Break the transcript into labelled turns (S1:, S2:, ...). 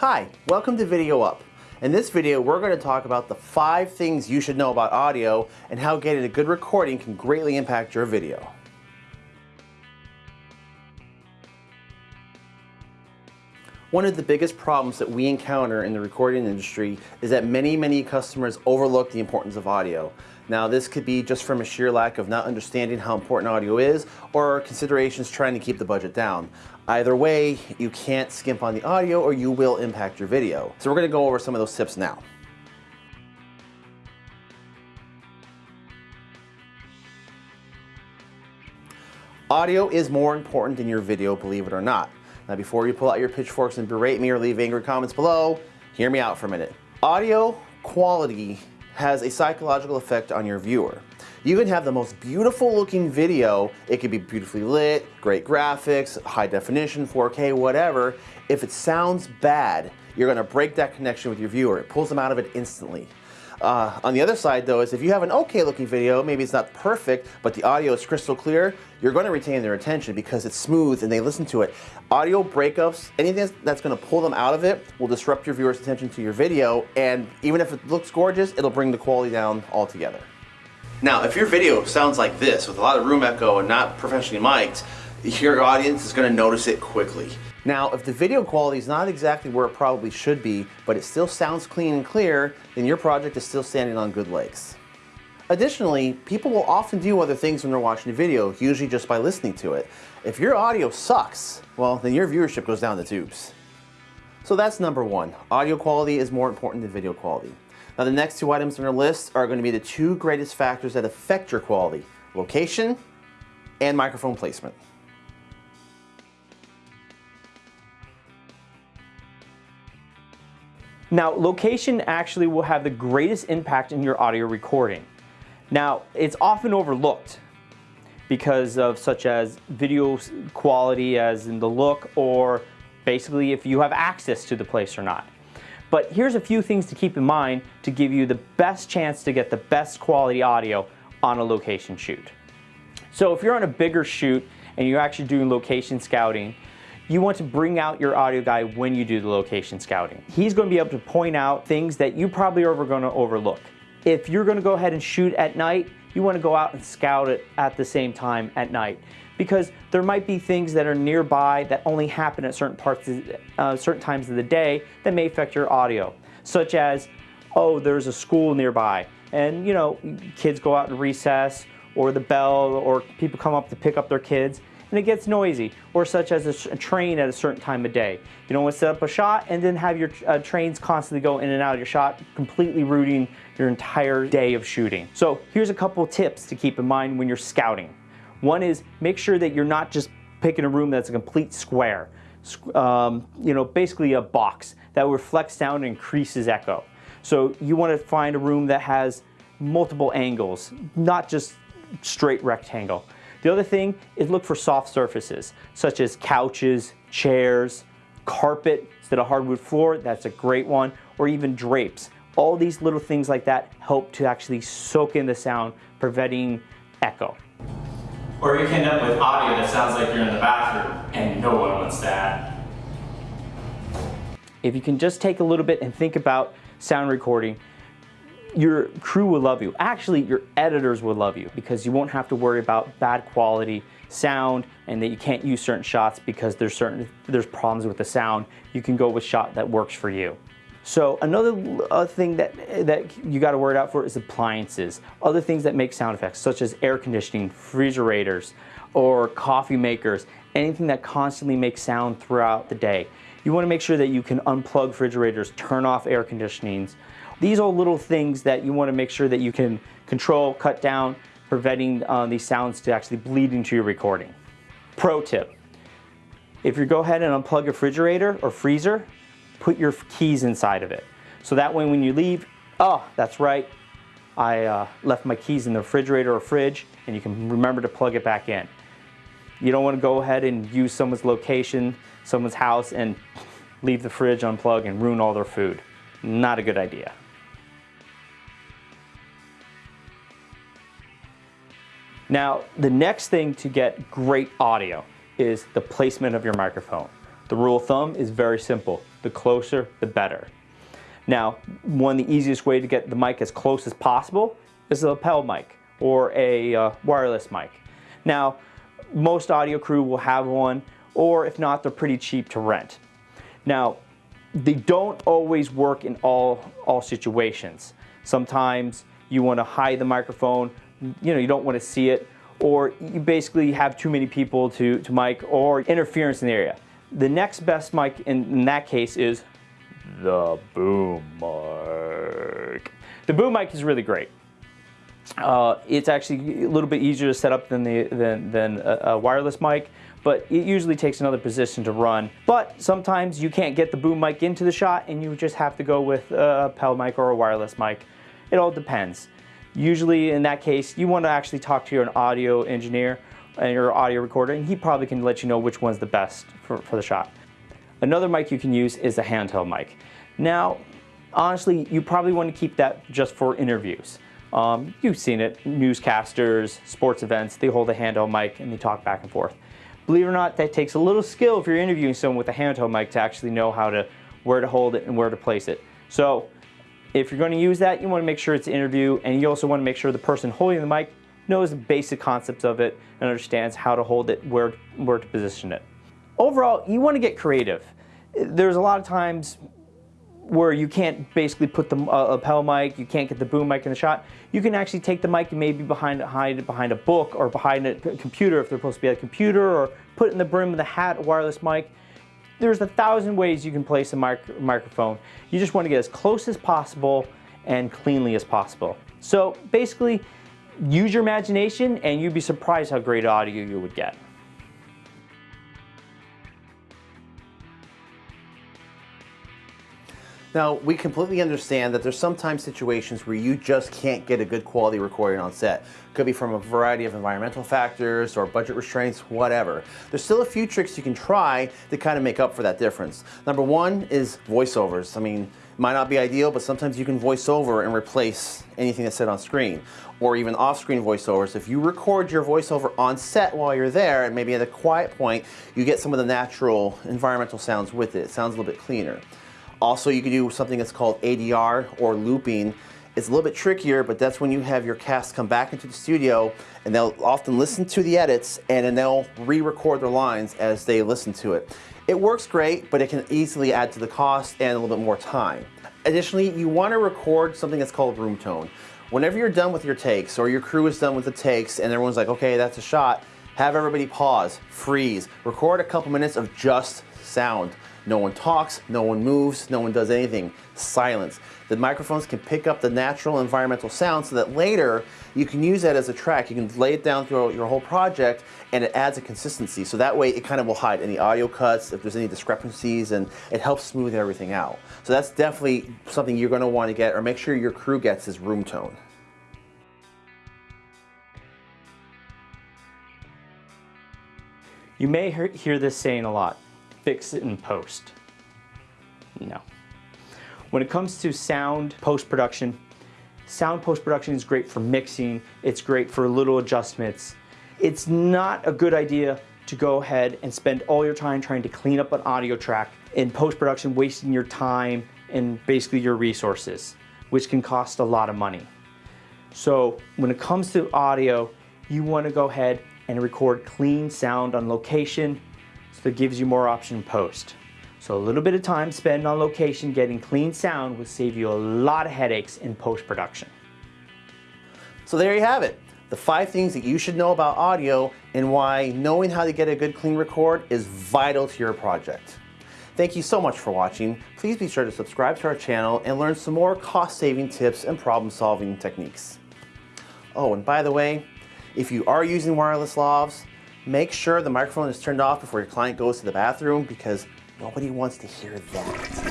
S1: Hi, welcome to Video Up. In this video, we're going to talk about the five things you should know about audio and how getting a good recording can greatly impact your video. One of the biggest problems that we encounter in the recording industry is that many, many customers overlook the importance of audio. Now this could be just from a sheer lack of not understanding how important audio is or considerations trying to keep the budget down. Either way, you can't skimp on the audio or you will impact your video. So we're gonna go over some of those tips now. Audio is more important than your video, believe it or not. Now before you pull out your pitchforks and berate me or leave angry comments below, hear me out for a minute. Audio quality has a psychological effect on your viewer. You can have the most beautiful looking video, it could be beautifully lit, great graphics, high definition, 4K, whatever. If it sounds bad, you're gonna break that connection with your viewer. It pulls them out of it instantly. Uh, on the other side though is if you have an okay looking video, maybe it's not perfect, but the audio is crystal clear, you're going to retain their attention because it's smooth and they listen to it. Audio breakups, anything that's going to pull them out of it will disrupt your viewer's attention to your video and even if it looks gorgeous, it'll bring the quality down altogether. Now, if your video sounds like this with a lot of room echo and not professionally mic'd, your audience is going to notice it quickly. Now, if the video quality is not exactly where it probably should be, but it still sounds clean and clear, then your project is still standing on good legs. Additionally, people will often do other things when they're watching a video, usually just by listening to it. If your audio sucks, well, then your viewership goes down the tubes. So that's number one. Audio quality is more important than video quality. Now the next two items on our list are going to be the two greatest factors that affect your quality, location and microphone placement.
S2: Now, location actually will have the greatest impact in your audio recording. Now, it's often overlooked because of such as video quality as in the look or basically if you have access to the place or not. But here's a few things to keep in mind to give you the best chance to get the best quality audio on a location shoot. So if you're on a bigger shoot and you're actually doing location scouting, you want to bring out your audio guy when you do the location scouting. He's going to be able to point out things that you probably are going to overlook. If you're going to go ahead and shoot at night, you want to go out and scout it at the same time at night because there might be things that are nearby that only happen at certain parts, of, uh, certain times of the day that may affect your audio, such as, oh, there's a school nearby, and you know, kids go out in recess, or the bell, or people come up to pick up their kids, and it gets noisy, or such as a, a train at a certain time of day. You don't want to set up a shot and then have your uh, trains constantly go in and out of your shot, completely rooting your entire day of shooting. So here's a couple tips to keep in mind when you're scouting. One is make sure that you're not just picking a room that's a complete square. Um, you know, basically a box that reflects sound and increases echo. So you want to find a room that has multiple angles, not just straight rectangle. The other thing is look for soft surfaces, such as couches, chairs, carpet instead of hardwood floor, that's a great one, or even drapes. All these little things like that help to actually soak in the sound, preventing echo.
S3: Or you can end up with audio that sounds like you're in the bathroom, and no one wants that.
S2: If you can just take a little bit and think about sound recording, your crew will love you. Actually, your editors will love you because you won't have to worry about bad quality sound and that you can't use certain shots because there's certain there's problems with the sound. You can go with shot that works for you. So another uh, thing that, that you got to worry out for is appliances. Other things that make sound effects such as air conditioning, refrigerators, or coffee makers, anything that constantly makes sound throughout the day. You want to make sure that you can unplug refrigerators, turn off air conditionings, these are little things that you want to make sure that you can control, cut down, preventing uh, these sounds to actually bleed into your recording. Pro tip, if you go ahead and unplug a refrigerator or freezer, put your keys inside of it. So that way when you leave, oh, that's right, I uh, left my keys in the refrigerator or fridge and you can remember to plug it back in. You don't want to go ahead and use someone's location, someone's house and leave the fridge unplugged and ruin all their food. Not a good idea. Now, the next thing to get great audio is the placement of your microphone. The rule of thumb is very simple. The closer, the better. Now, one of the easiest way to get the mic as close as possible is a lapel mic or a uh, wireless mic. Now, most audio crew will have one, or if not, they're pretty cheap to rent. Now, they don't always work in all, all situations. Sometimes you want to hide the microphone, you know, you don't want to see it, or you basically have too many people to, to mic or interference in the area. The next best mic in, in that case is the boom mic. The boom mic is really great. Uh, it's actually a little bit easier to set up than, the, than, than a, a, wireless mic, but it usually takes another position to run. But sometimes you can't get the boom mic into the shot and you just have to go with a PEL mic or a wireless mic. It all depends. Usually in that case, you want to actually talk to your audio engineer and your audio recorder, and he probably can let you know which one's the best for, for the shot. Another mic you can use is a handheld mic. Now, honestly, you probably want to keep that just for interviews. Um, you've seen it, newscasters, sports events, they hold a handheld mic and they talk back and forth. Believe it or not, that takes a little skill if you're interviewing someone with a handheld mic to actually know how to, where to hold it and where to place it. So if you're going to use that, you want to make sure it's an interview and you also want to make sure the person holding the mic knows the basic concepts of it and understands how to hold it, where, where to position it. Overall, you want to get creative. There's a lot of times where you can't basically put the uh, lapel mic, you can't get the boom mic in the shot, you can actually take the mic and maybe behind, hide it behind a book or behind a computer if they're supposed to be at a computer or put it in the brim of the hat, a wireless mic. There's a thousand ways you can place a mic microphone. You just want to get as close as possible and cleanly as possible. So basically, use your imagination and you'd be surprised how great audio you would get.
S1: Now, we completely understand that there's sometimes situations where you just can't get a good quality recording on set. Could be from a variety of environmental factors or budget restraints, whatever. There's still a few tricks you can try to kind of make up for that difference. Number one is voiceovers. I mean, might not be ideal, but sometimes you can voice over and replace anything that's said on screen or even off-screen voiceovers. If you record your voiceover on set while you're there and maybe at a quiet point, you get some of the natural environmental sounds with it. It sounds a little bit cleaner. Also, you can do something that's called ADR or looping. It's a little bit trickier, but that's when you have your cast come back into the studio and they'll often listen to the edits and then they'll re-record their lines as they listen to it. It works great, but it can easily add to the cost and a little bit more time. Additionally, you want to record something that's called room tone. Whenever you're done with your takes or your crew is done with the takes and everyone's like, okay, that's a shot, have everybody pause, freeze, record a couple minutes of just sound. No one talks, no one moves, no one does anything. Silence. The microphones can pick up the natural environmental sound so that later you can use that as a track. You can lay it down throughout your whole project and it adds a consistency. So that way it kind of will hide any audio cuts, if there's any discrepancies, and it helps smooth everything out. So that's definitely something you're going to want to get or make sure your crew gets is room tone.
S2: You may hear this saying a lot fix it in post. No. When it comes to sound post-production, sound post-production is great for mixing, it's great for little adjustments. It's not a good idea to go ahead and spend all your time trying to clean up an audio track in post-production, wasting your time and basically your resources, which can cost a lot of money. So when it comes to audio, you want to go ahead and record clean sound on location so it gives you more option post. So a little bit of time spent on location getting clean sound will save you a lot of headaches in post-production.
S1: So there you have it. The five things that you should know about audio and why knowing how to get a good clean record is vital to your project. Thank you so much for watching. Please be sure to subscribe to our channel and learn some more cost-saving tips and problem-solving techniques. Oh, and by the way, if you are using wireless lavs, Make sure the microphone is turned off before your client goes to the bathroom because nobody wants to hear that.